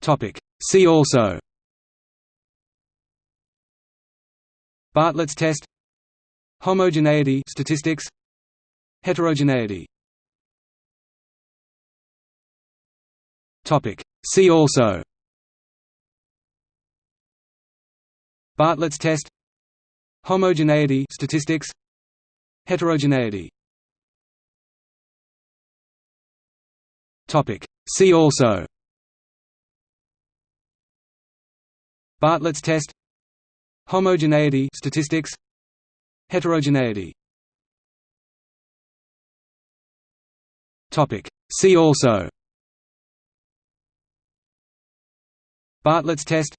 Topic. See also. Bartlett's test. Homogeneity. Statistics. Heterogeneity. Topic. See also. Bartlett's test. Homogeneity. Statistics. Heterogeneity. Topic. See also Bartlett's test. Homogeneity statistics. Heterogeneity. Topic. See also. Bartlett's test.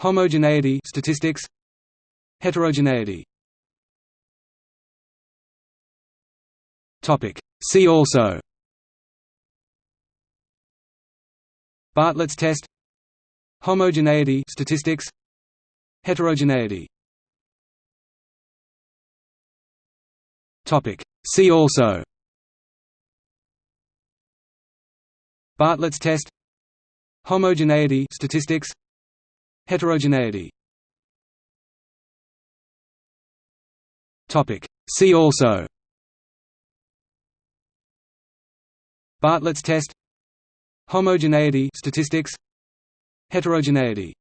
Homogeneity statistics. Heterogeneity. Topic. See also. Bartlett's test Homogeneity statistics. Heterogeneity. Topic. See also. Bartlett's test. Homogeneity statistics. Heterogeneity. Topic. See also. Bartlett's test. Homogeneity statistics Heterogeneity.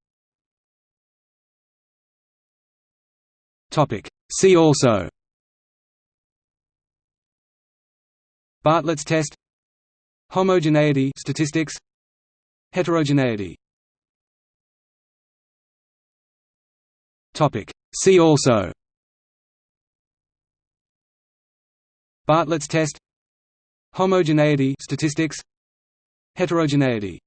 See also. Bartlett's test. Homogeneity. Statistics. Heterogeneity. Topic. See also. Bartlett's test. Homogeneity. Statistics. Heterogeneity